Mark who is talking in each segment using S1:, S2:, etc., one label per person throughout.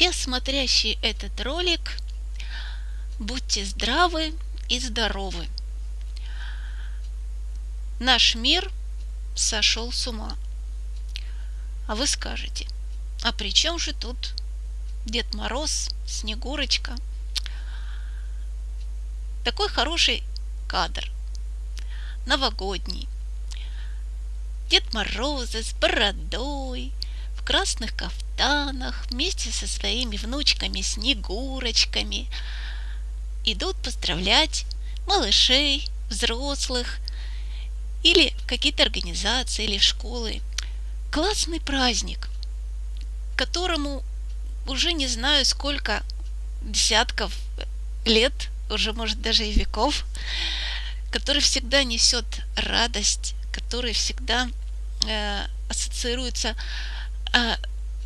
S1: все смотрящие этот ролик, будьте здравы и здоровы. Наш мир сошел с ума. А вы скажете, а при чем же тут Дед Мороз, Снегурочка? Такой хороший кадр. Новогодний. Дед Морозы с бородой, в красных кафтанах, вместе со своими внучками-снегурочками идут поздравлять малышей, взрослых или какие-то организации или школы. Классный праздник, которому уже не знаю сколько десятков лет, уже может даже и веков, который всегда несет радость, который всегда э, ассоциируется э,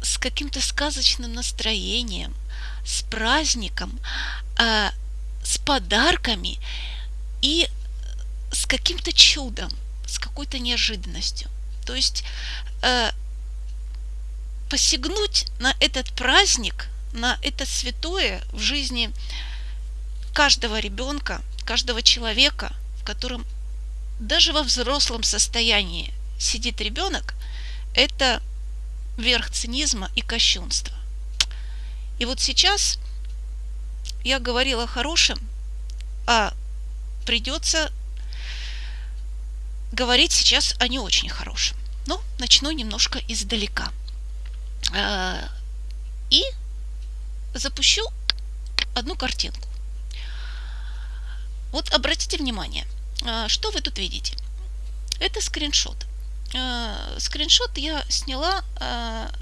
S1: с каким-то сказочным настроением, с праздником, э, с подарками и с каким-то чудом, с какой-то неожиданностью. То есть э, посягнуть на этот праздник, на это святое в жизни каждого ребенка, каждого человека, в котором даже во взрослом состоянии сидит ребенок, это верх цинизма и кощунства. И вот сейчас я говорила о хорошем, а придется говорить сейчас о не очень хорошем. Но начну немножко издалека. А, и запущу одну картинку. Вот обратите внимание, а, что вы тут видите? Это скриншот. А, скриншот я сняла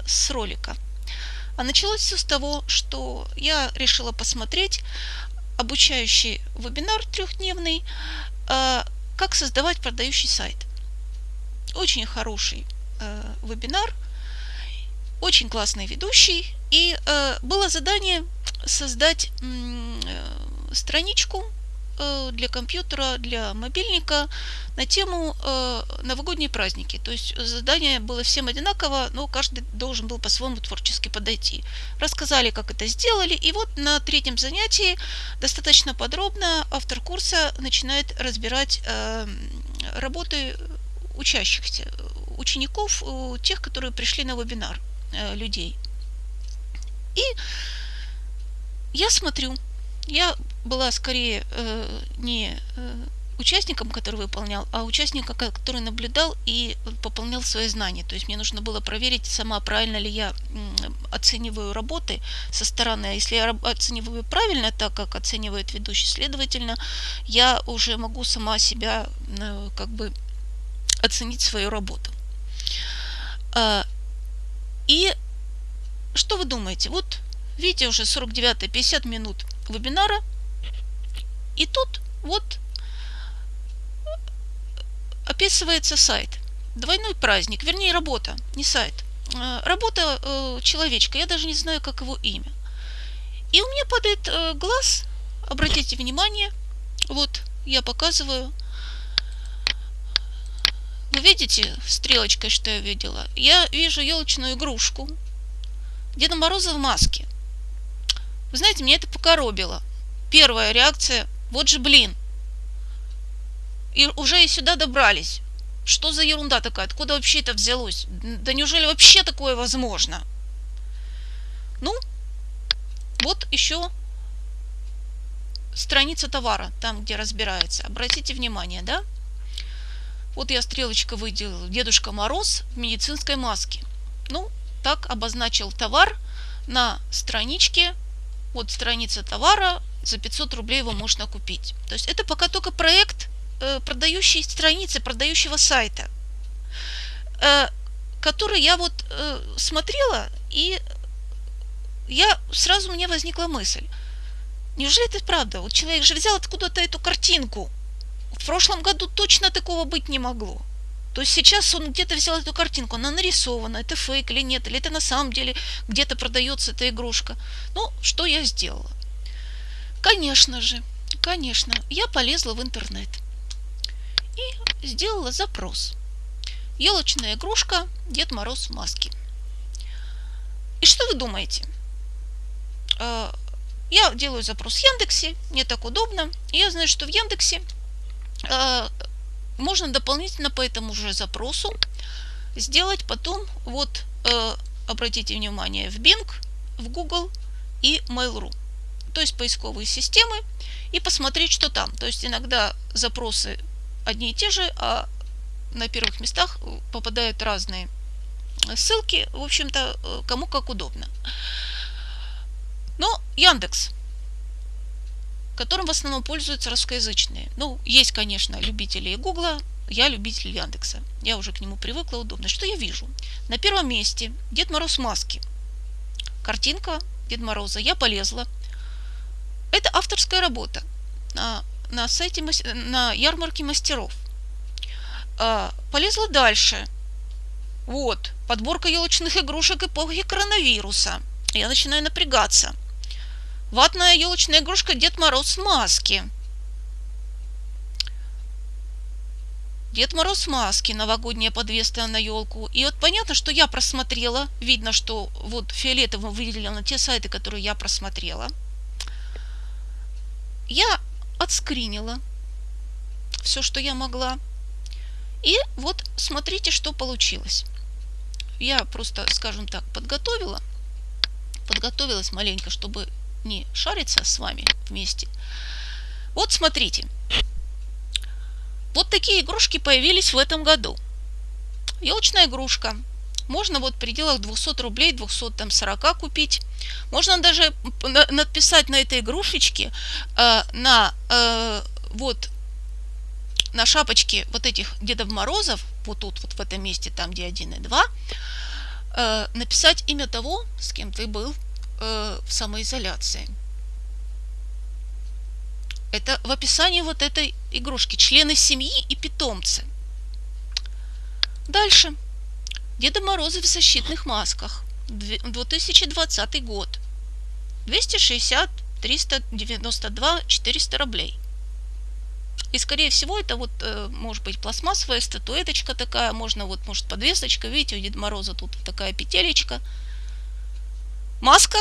S1: с ролика. А началось все с того, что я решила посмотреть обучающий вебинар трехдневный «Как создавать продающий сайт». Очень хороший вебинар, очень классный ведущий. И было задание создать страничку Э, для компьютера, для мобильника на тему э, новогодние праздники. То есть задание было всем одинаково, но каждый должен был по-своему творчески подойти. Рассказали, как это сделали, и вот на третьем занятии достаточно подробно автор курса начинает разбирать э, работы учащихся, учеников, тех, которые пришли на вебинар, людей. И я смотрю, я была скорее э, не э, участником, который выполнял, а участником, который наблюдал и пополнял свои знания. То есть мне нужно было проверить сама, правильно ли я оцениваю работы со стороны. А если я оцениваю правильно, так как оценивает ведущий, следовательно, я уже могу сама себя э, как бы оценить свою работу. А, и что вы думаете? Вот видите, уже 49-50 минут вебинара. И тут вот описывается сайт. Двойной праздник, вернее работа, не сайт. Э, работа э, человечка, я даже не знаю, как его имя. И у меня падает э, глаз, обратите внимание, вот я показываю. Вы видите стрелочкой, что я видела? Я вижу елочную игрушку Деда Мороза в маске. Вы знаете, меня это покоробило. Первая реакция, вот же блин. И уже и сюда добрались. Что за ерунда такая? Откуда вообще это взялось? Да неужели вообще такое возможно? Ну, вот еще страница товара, там, где разбирается. Обратите внимание, да? Вот я стрелочка выделил Дедушка Мороз в медицинской маске. Ну, так обозначил товар на страничке вот страница товара, за 500 рублей его можно купить. То есть это пока только проект э, продающей страницы, продающего сайта, э, который я вот э, смотрела, и я сразу у меня возникла мысль. Неужели это правда? Вот человек же взял откуда-то эту картинку. В прошлом году точно такого быть не могло. То есть сейчас он где-то взял эту картинку, она нарисована, это фейк или нет, или это на самом деле где-то продается эта игрушка. Ну, что я сделала? Конечно же, конечно, я полезла в интернет и сделала запрос. Елочная игрушка Дед Мороз в маске. И что вы думаете? я делаю запрос в Яндексе, мне так удобно. Я знаю, что в Яндексе можно дополнительно по этому же запросу сделать потом, вот, обратите внимание, в Bing, в Google и Mail.ru. То есть поисковые системы и посмотреть, что там. То есть иногда запросы одни и те же, а на первых местах попадают разные ссылки, в общем-то, кому как удобно. Но Яндекс, которым в основном пользуются русскоязычные. Ну, есть, конечно, любители Гугла, я любитель Яндекса. Я уже к нему привыкла, удобно. Что я вижу? На первом месте Дед Мороз маски. Картинка Дед Мороза. Я полезла. Это авторская работа на, на сайте, на ярмарке мастеров. А, полезла дальше. Вот, подборка елочных игрушек эпохи коронавируса. Я начинаю напрягаться. Ватная елочная игрушка Дед Мороз в маске. Дед Мороз в маске, новогодняя подвеска на елку. И вот понятно, что я просмотрела. Видно, что вот фиолетовым выделено те сайты, которые я просмотрела. Я отскринила все, что я могла. И вот смотрите, что получилось. Я просто, скажем так, подготовила. Подготовилась маленько, чтобы не шариться с вами вместе. Вот смотрите. Вот такие игрушки появились в этом году. Елочная игрушка. Можно вот в пределах 200 рублей, 240 купить. Можно даже написать на этой игрушечке, э, на э, вот на шапочке вот этих Дедов Морозов, вот тут, вот в этом месте, там, где 1 и 2, э, написать имя того, с кем ты был э, в самоизоляции. Это в описании вот этой игрушки. Члены семьи и питомцы. Дальше. Деда Морозы в защитных масках. 2020 год. 260, 392, 400 рублей. И, скорее всего, это вот, э, может быть, пластмассовая статуэточка такая, можно вот, может, подвесочка. Видите, у Деда Мороза тут такая петелечка. Маска.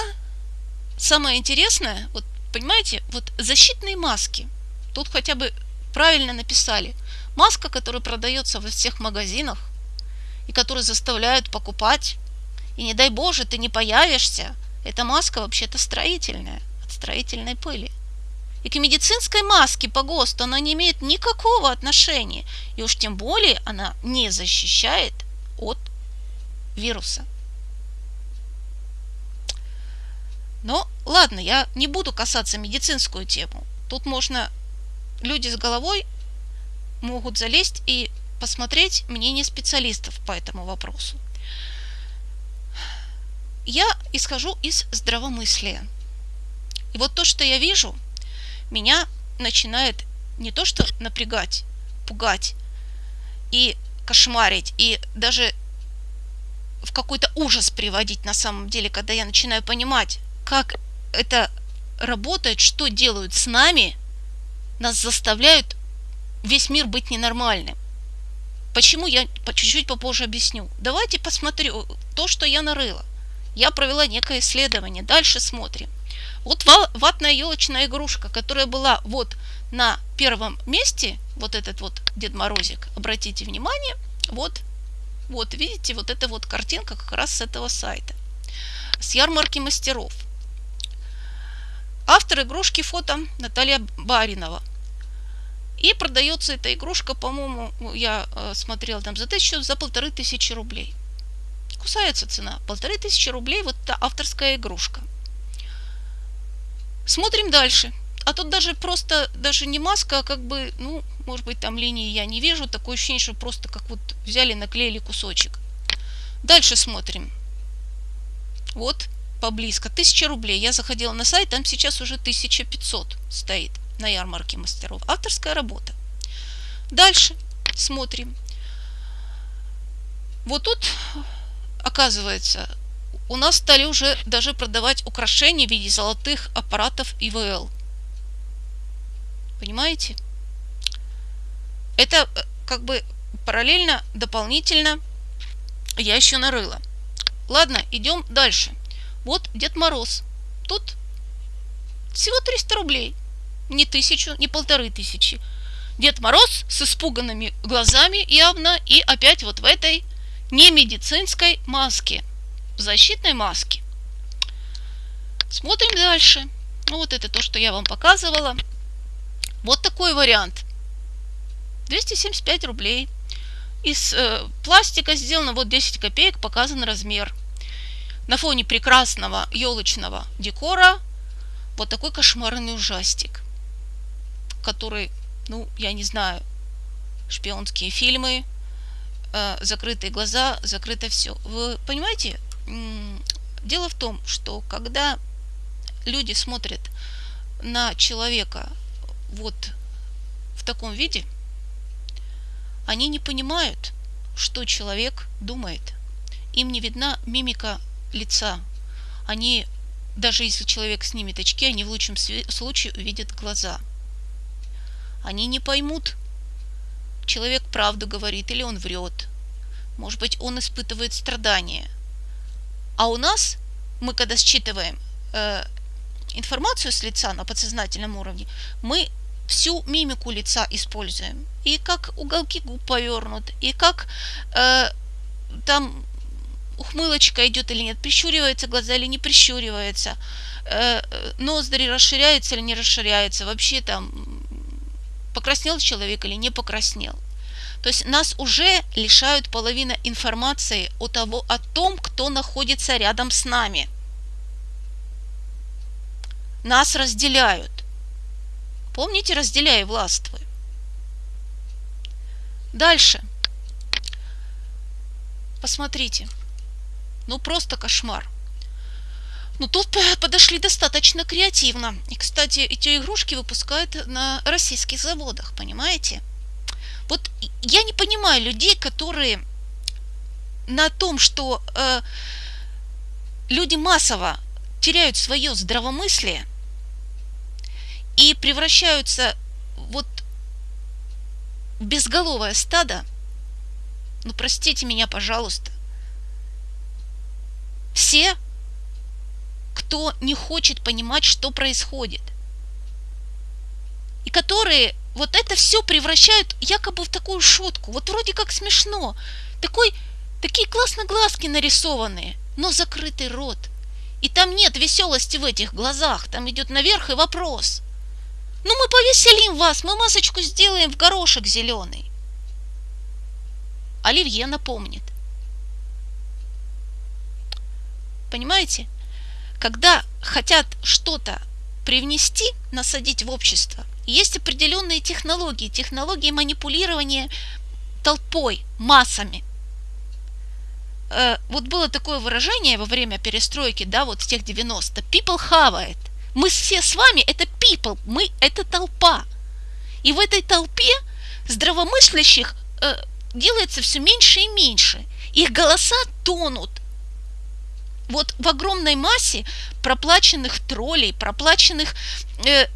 S1: Самое интересное, вот понимаете, вот защитные маски. Тут хотя бы правильно написали. Маска, которая продается во всех магазинах и которую заставляют покупать. И не дай боже, ты не появишься. Эта маска вообще-то строительная, от строительной пыли. И к медицинской маске по ГОСТу она не имеет никакого отношения. И уж тем более она не защищает от вируса. Но ладно, я не буду касаться медицинскую тему. Тут можно, люди с головой могут залезть и посмотреть мнение специалистов по этому вопросу. Я исхожу из здравомыслия. И вот то, что я вижу, меня начинает не то что напрягать, пугать и кошмарить, и даже в какой-то ужас приводить на самом деле, когда я начинаю понимать, как это работает, что делают с нами, нас заставляют весь мир быть ненормальным. Почему я чуть-чуть попозже объясню. Давайте посмотрю то, что я нарыла. Я провела некое исследование. Дальше смотрим. Вот ватная елочная игрушка, которая была вот на первом месте, вот этот вот Дед Морозик, обратите внимание, вот, вот видите, вот эта вот картинка как раз с этого сайта, с ярмарки мастеров. Автор игрушки фото Наталья Баринова. И продается эта игрушка, по-моему, я э, смотрела там за тысячу, за полторы тысячи рублей. Кусается цена. Полторы тысячи рублей вот эта авторская игрушка. Смотрим дальше. А тут даже просто, даже не маска, а как бы, ну, может быть, там линии я не вижу. Такое ощущение, что просто как вот взяли, наклеили кусочек. Дальше смотрим. Вот поблизко. 1000 рублей. Я заходила на сайт, там сейчас уже 1500 стоит на ярмарке мастеров. Авторская работа. Дальше смотрим. Вот тут, оказывается, у нас стали уже даже продавать украшения в виде золотых аппаратов ИВЛ. Понимаете? Это э, как бы параллельно, дополнительно я еще нарыла. Ладно, идем дальше. Вот Дед Мороз. Тут Всего 300 рублей. Не тысячу, не полторы тысячи. Дед Мороз с испуганными глазами явно и опять вот в этой немедицинской маске, защитной маске. Смотрим дальше. Ну, вот это то, что я вам показывала. Вот такой вариант. 275 рублей. Из э, пластика сделано вот 10 копеек, показан размер. На фоне прекрасного елочного декора вот такой кошмарный ужастик, который, ну, я не знаю, шпионские фильмы, э, закрытые глаза, закрыто все. Вы понимаете, дело в том, что когда люди смотрят на человека вот в таком виде, они не понимают, что человек думает. Им не видна мимика лица. Они, даже если человек снимет очки, они в лучшем случае увидят глаза. Они не поймут, человек правду говорит или он врет. Может быть, он испытывает страдания. А у нас, мы когда считываем э, информацию с лица на подсознательном уровне, мы всю мимику лица используем. И как уголки губ повернут, и как э, там ухмылочка идет или нет, прищуривается глаза или не прищуривается, э, ноздри расширяются или не расширяются, вообще там покраснел человек или не покраснел. То есть нас уже лишают половины информации о, того, о том, кто находится рядом с нами. Нас разделяют. Помните, разделяй властвуй. Дальше. Посмотрите. Ну, просто кошмар. Ну, тут подошли достаточно креативно. И, кстати, эти игрушки выпускают на российских заводах, понимаете? Вот я не понимаю людей, которые на том, что э, люди массово теряют свое здравомыслие и превращаются вот в безголовое стадо, ну простите меня, пожалуйста, все, кто не хочет понимать, что происходит, и которые вот это все превращают якобы в такую шутку. Вот вроде как смешно. Такой, такие классно глазки нарисованные, но закрытый рот. И там нет веселости в этих глазах, там идет наверх и вопрос. Ну мы повеселим вас, мы масочку сделаем в горошек зеленый. Оливье напомнит. Понимаете? Когда хотят что-то привнести, насадить в общество, есть определенные технологии, технологии манипулирования толпой, массами. Э, вот было такое выражение во время перестройки, да, вот в тех 90. People it. Мы все с вами это people, мы это толпа. И в этой толпе здравомыслящих э, делается все меньше и меньше. Их голоса тонут вот в огромной массе проплаченных троллей, проплаченных э,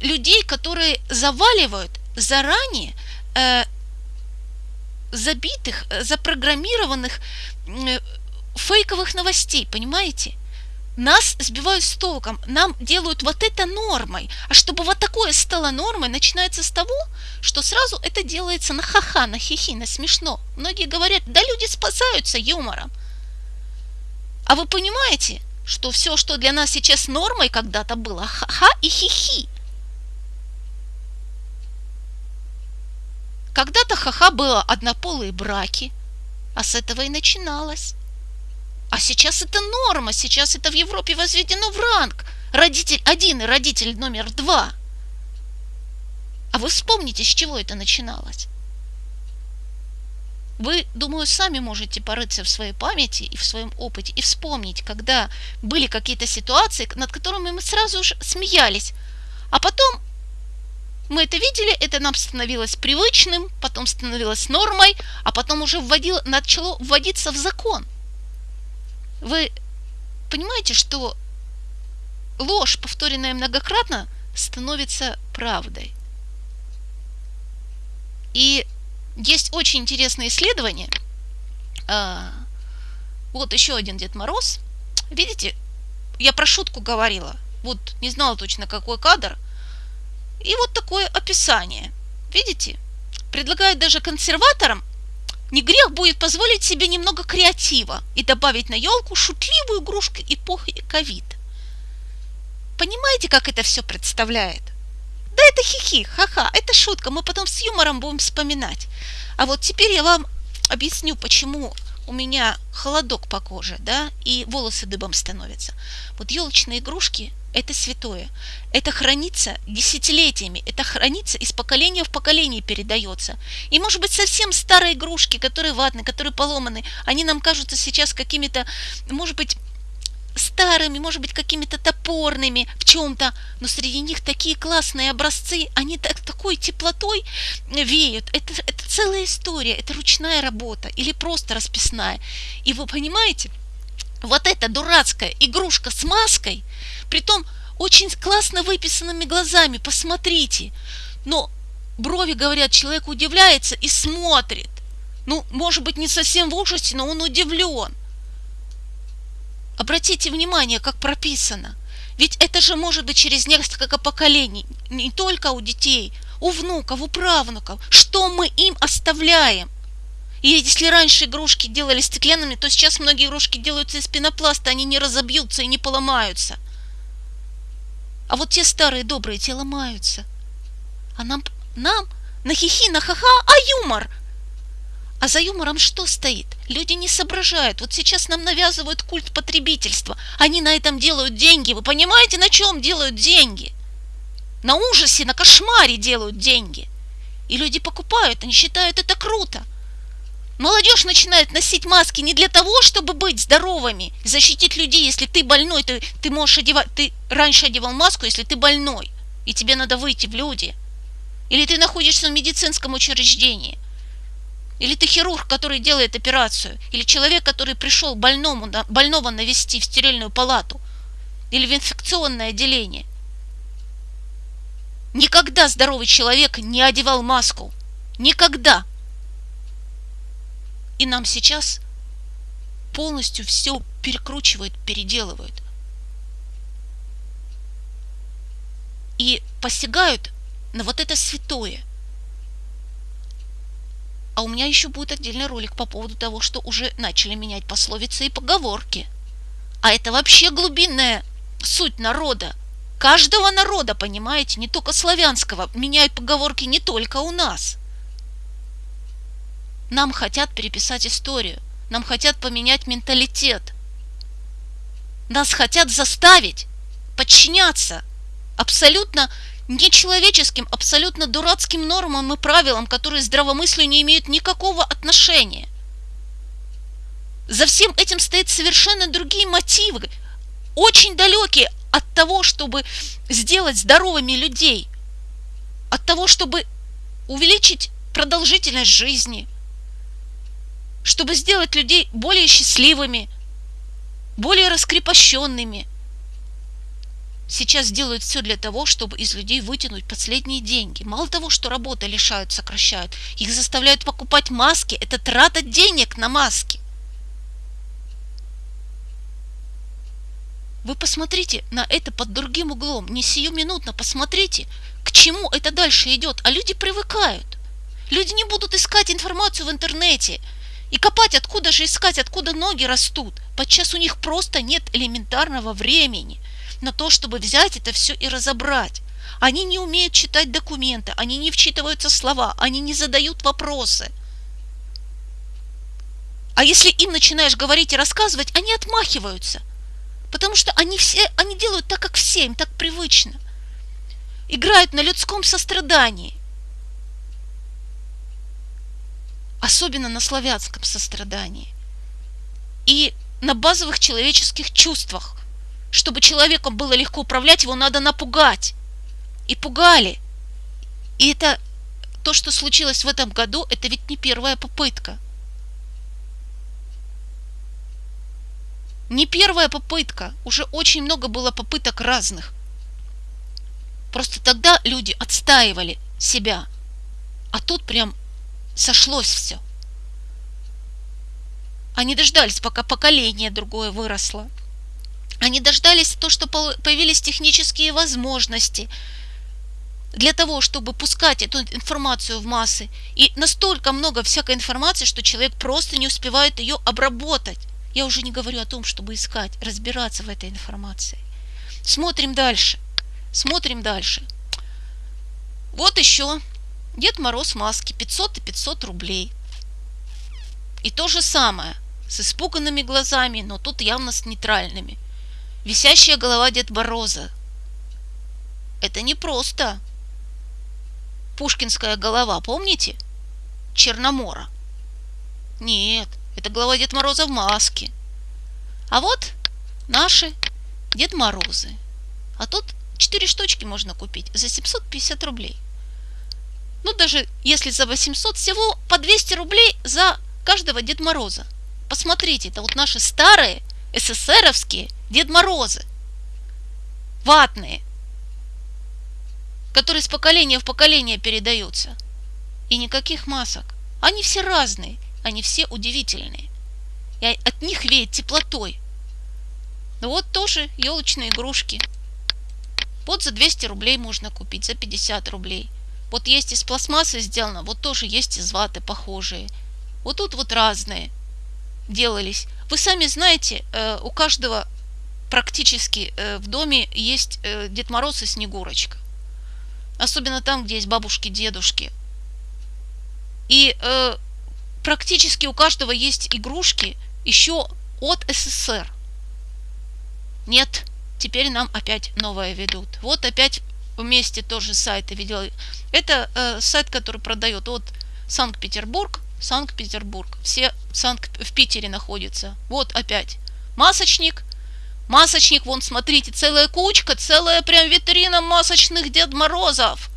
S1: людей, которые заваливают заранее э, забитых, э, запрограммированных э, фейковых новостей, понимаете? Нас сбивают с толком, нам делают вот это нормой. А чтобы вот такое стало нормой, начинается с того, что сразу это делается на ха-ха, на хихи, на смешно. Многие говорят, да люди спасаются юмором. А вы понимаете, что все, что для нас сейчас нормой когда-то было, ха-ха и хихи. Когда-то ха-ха было однополые браки, а с этого и начиналось. А сейчас это норма, сейчас это в Европе возведено в ранг. Родитель один и родитель номер два. А вы вспомните, с чего это начиналось. Вы, думаю, сами можете порыться в своей памяти и в своем опыте и вспомнить, когда были какие-то ситуации, над которыми мы сразу же смеялись, а потом мы это видели, это нам становилось привычным, потом становилось нормой, а потом уже вводило, начало вводиться в закон. Вы понимаете, что ложь, повторенная многократно, становится правдой. И есть очень интересное исследование. А, вот еще один Дед Мороз. Видите, я про шутку говорила. Вот не знала точно какой кадр. И вот такое описание. Видите? Предлагают даже консерваторам не грех будет позволить себе немного креатива и добавить на елку шутливую игрушку эпохи ковид. Понимаете, как это все представляет? Да это хихи, ха-ха, это шутка, мы потом с юмором будем вспоминать. А вот теперь я вам объясню, почему у меня холодок по коже, да, и волосы дыбом становятся. Вот елочные игрушки – это святое. Это хранится десятилетиями, это хранится из поколения в поколение передается. И, может быть, совсем старые игрушки, которые ватные, которые поломаны, они нам кажутся сейчас какими-то, может быть, старыми, может быть, какими-то топорными в чем-то, но среди них такие классные образцы, они так, такой теплотой веют. Это, это целая история, это ручная работа или просто расписная. И вы понимаете, вот эта дурацкая игрушка с маской, притом очень классно выписанными глазами, посмотрите. Но брови, говорят, человек удивляется и смотрит. Ну, может быть, не совсем в ужасе, но он удивлен. Обратите внимание, как прописано. Ведь это же может быть через несколько поколений, не только у детей, у внуков, у правнуков. Что мы им оставляем? И если раньше игрушки делали стеклянными, то сейчас многие игрушки делаются из пенопласта, они не разобьются и не поломаются. А вот те старые добрые, те ломаются. А нам, нам на хихи, на ха-ха, а юмор – а за юмором что стоит? Люди не соображают. Вот сейчас нам навязывают культ потребительства. Они на этом делают деньги. Вы понимаете, на чем делают деньги? На ужасе, на кошмаре делают деньги. И люди покупают, они считают это круто. Молодежь начинает носить маски не для того, чтобы быть здоровыми, защитить людей. Если ты больной, ты, ты можешь одевать, ты раньше одевал маску, если ты больной, и тебе надо выйти в люди. Или ты находишься в медицинском учреждении. Или ты хирург, который делает операцию, или человек, который пришел больному, больного навести в стерильную палату, или в инфекционное отделение. Никогда здоровый человек не одевал маску. Никогда. И нам сейчас полностью все перекручивают, переделывают. И посягают на вот это святое – а у меня еще будет отдельный ролик по поводу того, что уже начали менять пословицы и поговорки. А это вообще глубинная суть народа. Каждого народа, понимаете, не только славянского. Меняют поговорки не только у нас. Нам хотят переписать историю. Нам хотят поменять менталитет. Нас хотят заставить подчиняться абсолютно нечеловеческим, абсолютно дурацким нормам и правилам, которые здравомыслию не имеют никакого отношения. За всем этим стоят совершенно другие мотивы, очень далекие от того, чтобы сделать здоровыми людей, от того, чтобы увеличить продолжительность жизни, чтобы сделать людей более счастливыми, более раскрепощенными – сейчас делают все для того, чтобы из людей вытянуть последние деньги. Мало того, что работы лишают, сокращают, их заставляют покупать маски. Это трата денег на маски. Вы посмотрите на это под другим углом, не сиюминутно посмотрите, к чему это дальше идет. А люди привыкают. Люди не будут искать информацию в интернете и копать, откуда же искать, откуда ноги растут. Подчас у них просто нет элементарного времени – на то, чтобы взять это все и разобрать. Они не умеют читать документы, они не вчитываются в слова, они не задают вопросы. А если им начинаешь говорить и рассказывать, они отмахиваются. Потому что они все, они делают так, как все, им так привычно. Играют на людском сострадании. Особенно на славянском сострадании. И на базовых человеческих чувствах – чтобы человеком было легко управлять, его надо напугать. И пугали. И это то, что случилось в этом году, это ведь не первая попытка. Не первая попытка. Уже очень много было попыток разных. Просто тогда люди отстаивали себя. А тут прям сошлось все. Они дождались, пока поколение другое выросло Они дождались то, что появились технические возможности для того, чтобы пускать эту информацию в массы. И настолько много всякой информации, что человек просто не успевает ее обработать. Я уже не говорю о том, чтобы искать, разбираться в этой информации. Смотрим дальше. Смотрим дальше. Вот еще Дед Мороз маски 500 и 500 рублей. И то же самое, с испуганными глазами, но тут явно с нейтральными. Висящая голова Дед Мороза. Это не просто пушкинская голова, помните? Черномора. Нет, это голова Дед Мороза в маске. А вот наши Дед Морозы. А тут 4 штучки можно купить за 750 рублей. Ну, даже если за 800, всего по 200 рублей за каждого Дед Мороза. Посмотрите, это вот наши старые СССРовские Дед Морозы. Ватные. Которые с поколения в поколение передаются. И никаких масок. Они все разные, они все удивительные. И от них веет теплотой. Ну вот тоже елочные игрушки. Вот за 200 рублей можно купить, за 50 рублей. Вот есть из пластмассы сделано, вот тоже есть из ваты похожие. Вот тут вот разные делались. Вы сами знаете, э, у каждого практически э, в доме есть э, Дед Мороз и Снегурочка. Особенно там, где есть бабушки, дедушки. И практически у каждого есть игрушки еще от СССР. Нет, теперь нам опять новое ведут. Вот опять вместе тоже сайты видела. Это э, сайт, который продает от Санкт-Петербург, Санкт-Петербург. Все Санкт в Питере находятся. Вот опять масочник. Масочник, вон, смотрите, целая кучка, целая прям витрина масочных Дед Морозов.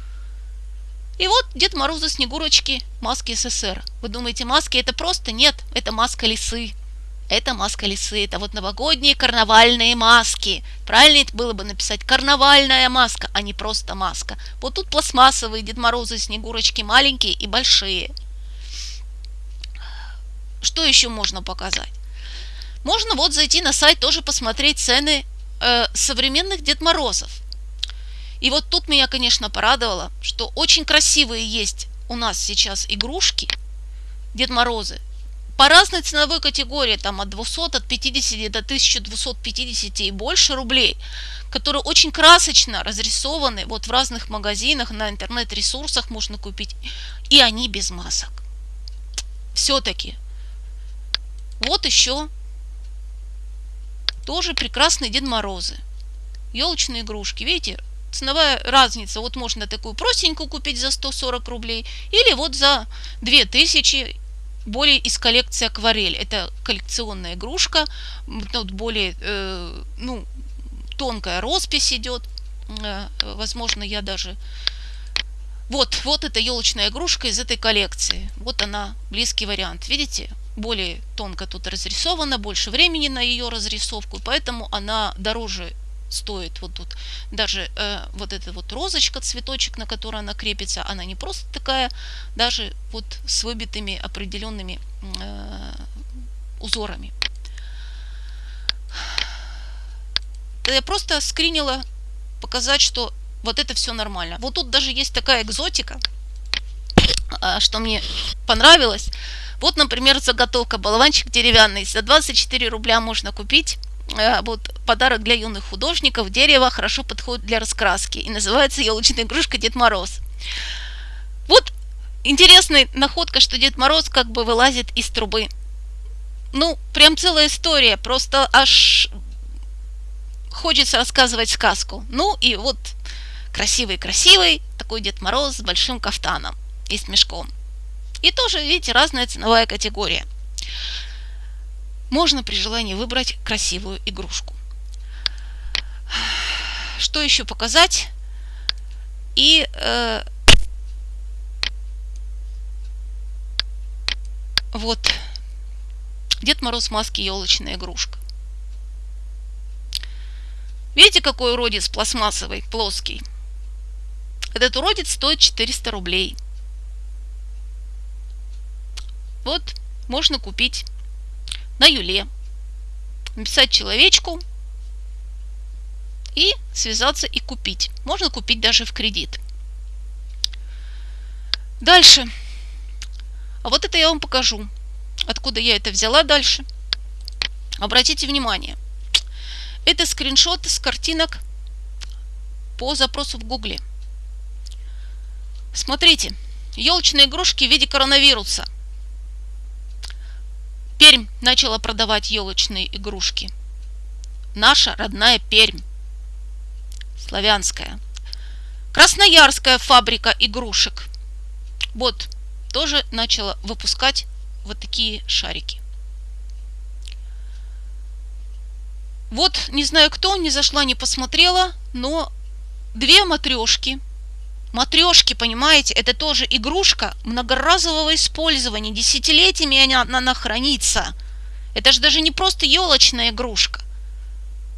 S1: И вот Дед Морозы, Снегурочки, маски СССР. Вы думаете, маски это просто? Нет, это маска лисы. Это маска лисы, это вот новогодние карнавальные маски. Правильно это было бы написать карнавальная маска, а не просто маска. Вот тут пластмассовые Дед Морозы, Снегурочки маленькие и большие. Что еще можно показать? Можно вот зайти на сайт, тоже посмотреть цены э, современных Дед Морозов. И вот тут меня, конечно, порадовало, что очень красивые есть у нас сейчас игрушки Дед Морозы по разной ценовой категории, там от 200, от 50 до 1250 и больше рублей, которые очень красочно разрисованы, вот в разных магазинах, на интернет-ресурсах можно купить, и они без масок. Все-таки. Вот еще тоже прекрасные Дед Морозы. Елочные игрушки. Видите, ценовая разница. Вот можно такую простенькую купить за 140 рублей. Или вот за 2000 более из коллекции акварель. Это коллекционная игрушка, тут более э, ну, тонкая роспись идет. Э, возможно, я даже... Вот, вот эта елочная игрушка из этой коллекции. Вот она, близкий вариант. Видите? Более тонко тут разрисована, больше времени на ее разрисовку, поэтому она дороже стоит вот тут даже э, вот эта вот розочка, цветочек, на который она крепится, она не просто такая, даже вот с выбитыми определенными э, узорами. Я просто скринила показать, что вот это все нормально. Вот тут даже есть такая экзотика, а, что мне понравилось. Вот, например, заготовка болванчик деревянный. За 24 рубля можно купить Э, вот подарок для юных художников. Дерево хорошо подходит для раскраски. И называется елочная игрушка Дед Мороз. Вот интересная находка, что Дед Мороз как бы вылазит из трубы. Ну, прям целая история. Просто аж хочется рассказывать сказку. Ну и вот красивый-красивый такой Дед Мороз с большим кафтаном и с мешком. И тоже, видите, разная ценовая категория можно при желании выбрать красивую игрушку. Что еще показать? И э, вот Дед Мороз маски елочная игрушка. Видите, какой уродец пластмассовый, плоский? Этот уродец стоит 400 рублей. Вот, можно купить на Юле. Написать человечку и связаться и купить. Можно купить даже в кредит. Дальше. А вот это я вам покажу. Откуда я это взяла дальше. Обратите внимание. Это скриншот с картинок по запросу в Гугле. Смотрите. Елочные игрушки в виде коронавируса. Пермь начала продавать елочные игрушки. Наша родная Пермь. Славянская. Красноярская фабрика игрушек. Вот, тоже начала выпускать вот такие шарики. Вот, не знаю кто, не зашла, не посмотрела, но две матрешки. Матрешки, понимаете, это тоже игрушка многоразового использования. Десятилетиями она, она хранится. Это же даже не просто елочная игрушка.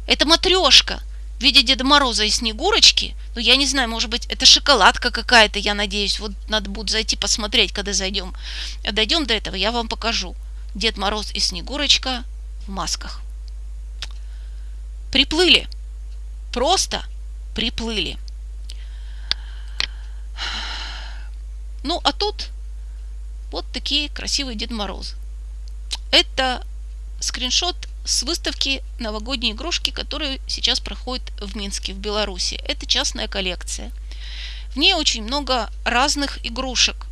S1: Это матрешка в виде Деда Мороза и Снегурочки. Ну, я не знаю, может быть, это шоколадка какая-то, я надеюсь. Вот надо будет зайти посмотреть, когда зайдем. Дойдем до этого, я вам покажу. Дед Мороз и Снегурочка в масках. Приплыли. Просто приплыли. Ну, а тут вот такие красивые Дед Мороз. Это скриншот с выставки новогодней игрушки, которая сейчас проходит в Минске, в Беларуси. Это частная коллекция. В ней очень много разных игрушек.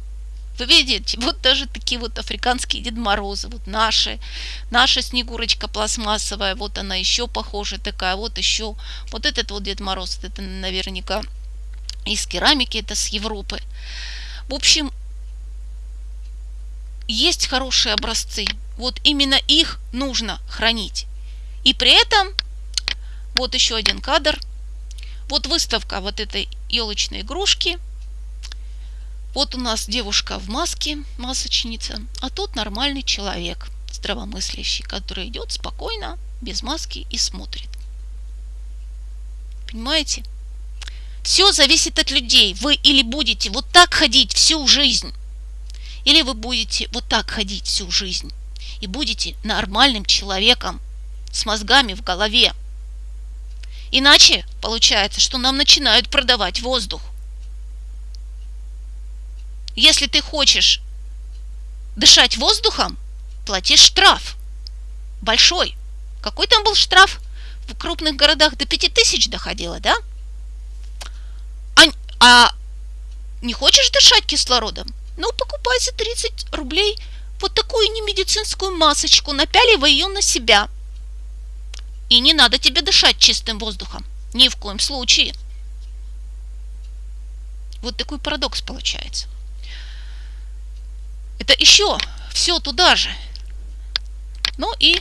S1: Вы видите, вот даже такие вот африканские Дед Морозы, вот наши, наша Снегурочка пластмассовая, вот она еще похожа такая, вот еще, вот этот вот Дед Мороз, это наверняка из керамики, это с Европы. В общем, есть хорошие образцы, вот именно их нужно хранить. И при этом, вот еще один кадр, вот выставка вот этой елочной игрушки. Вот у нас девушка в маске, масочница, а тут нормальный человек, здравомыслящий, который идет спокойно, без маски и смотрит. Понимаете? Все зависит от людей. Вы или будете вот так ходить всю жизнь, или вы будете вот так ходить всю жизнь и будете нормальным человеком с мозгами в голове. Иначе получается, что нам начинают продавать воздух. Если ты хочешь дышать воздухом, плати штраф. Большой. Какой там был штраф? В крупных городах до 5000 доходило, да? А, не хочешь дышать кислородом? Ну, покупай за 30 рублей – вот такую немедицинскую масочку, напяливай ее на себя. И не надо тебе дышать чистым воздухом. Ни в коем случае. Вот такой парадокс получается. Это еще все туда же. Ну и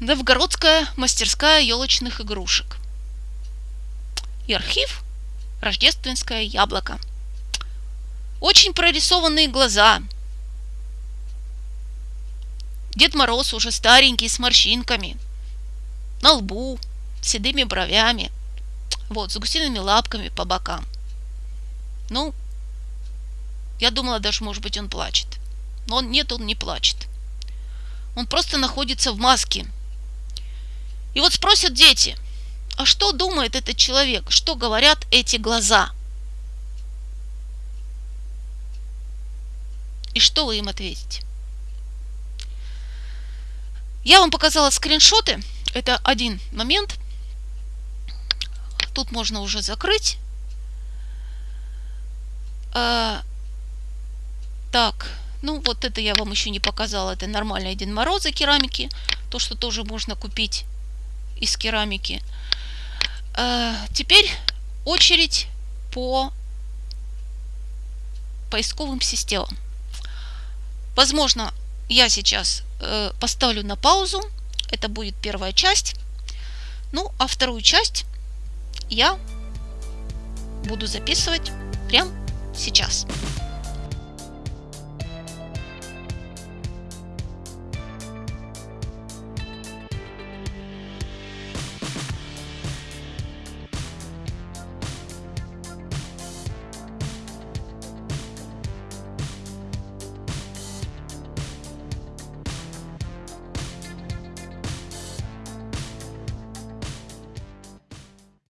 S1: Новгородская мастерская елочных игрушек. И архив Рождественское яблоко. Очень прорисованные глаза – Дед Мороз уже старенький, с морщинками. На лбу, седыми бровями. Вот, с гусиными лапками по бокам. Ну, я думала даже, может быть, он плачет. Но он, нет, он не плачет. Он просто находится в маске. И вот спросят дети, а что думает этот человек? Что говорят эти глаза? И что вы им ответите? Я вам показала скриншоты. Это один момент. Тут можно уже закрыть. А, так, ну вот это я вам еще не показала. Это нормальный один Мороза керамики. То, что тоже можно купить из керамики. А, теперь очередь по поисковым системам. Возможно, я сейчас э, поставлю на паузу. Это будет первая часть. Ну, а вторую часть я буду записывать прямо сейчас.